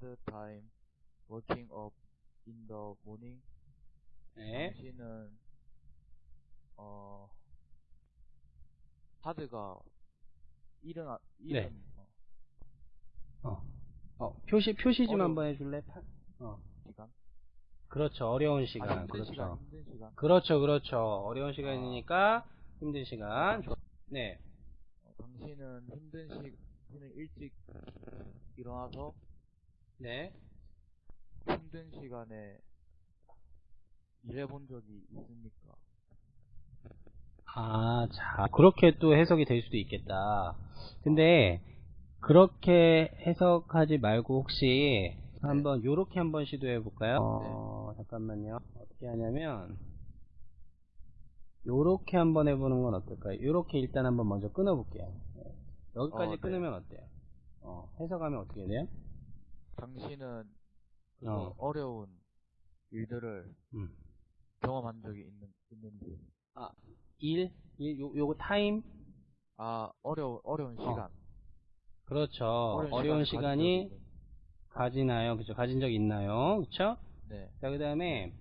hard time waking up in the morning. 네. 당신은 어 하드가 일어나 일은 네. 어, 어. 어, 표시, 표시 좀. 한번 해줄래? 파- 어. 시간 그렇죠. 어려운 아, 시간. 힘든 그렇죠. 시간 시간 그렇죠, 그렇죠. 어려운 시간이니까 힘든 시간. 좋- 네. 어, 당신은 힘든 시 당신은 일찍 일어나서 네. 힘든 시간에 일해본 적이 있습니까? 아, 자, 그렇게 또 해석이 될 수도 있겠다. 근데, 그렇게 해석하지 말고 혹시 한번 요렇게 한번 시도해 볼까요? 어, 잠깐만요. 어떻게 하냐면, 요렇게 한번 해보는 건 어떨까요? 요렇게 일단 한번 먼저 끊어볼게요. 네. 여기까지 어, 네. 끊으면 어때요? 어, 해석하면 어떻게 돼요? 당신은 그거 어. 어려운 일들을 음. 경험한 적이 있는 있는지 일, 일, 요, 요거 타임? 아 어려 어려운 시간 그렇죠. 어려운 어려운 가진 시간이 가지나요? 그죠? 가진 적 있나요? 그쵸? 네 자, 그 다음에